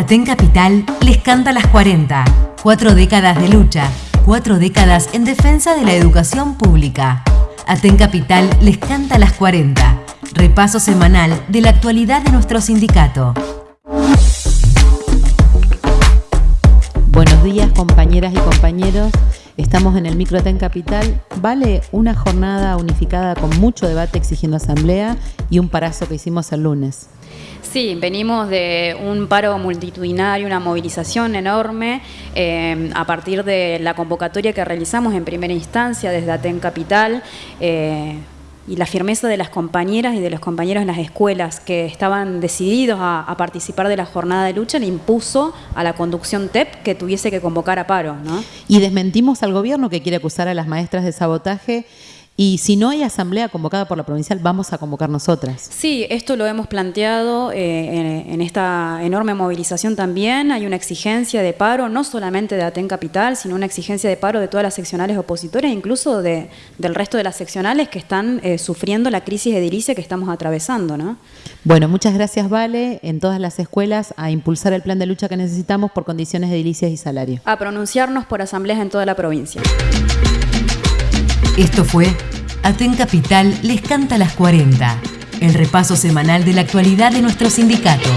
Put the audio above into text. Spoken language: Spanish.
Aten Capital les canta las 40. Cuatro décadas de lucha, cuatro décadas en defensa de la educación pública. Aten Capital les canta las 40. Repaso semanal de la actualidad de nuestro sindicato. Buenos días compañeras y compañeros. Estamos en el Microten Capital. Vale una jornada unificada con mucho debate exigiendo asamblea y un parazo que hicimos el lunes. Sí, venimos de un paro multitudinario, una movilización enorme eh, a partir de la convocatoria que realizamos en primera instancia desde Aten Capital. Eh, y la firmeza de las compañeras y de los compañeros en las escuelas que estaban decididos a, participar de la jornada de lucha le impuso a la conducción TEP que tuviese que convocar a paro. ¿no? Y desmentimos al gobierno que quiere acusar a las maestras de sabotaje y si no hay asamblea convocada por la provincial, vamos a convocar nosotras. Sí, esto lo hemos planteado eh, en, esta enorme movilización también. Hay una exigencia de paro, no solamente de Aten Capital, sino una exigencia de paro de todas las seccionales opositoras, incluso de, del resto de las seccionales que están eh, sufriendo la crisis edilicia que estamos atravesando. ¿no? Bueno, muchas gracias, Vale, en todas las escuelas a impulsar el plan de lucha que necesitamos por condiciones de edilicias y salario. A pronunciarnos por asambleas en toda la provincia. Esto fue Aten Capital les canta las 40, el repaso semanal de la actualidad de nuestro sindicato.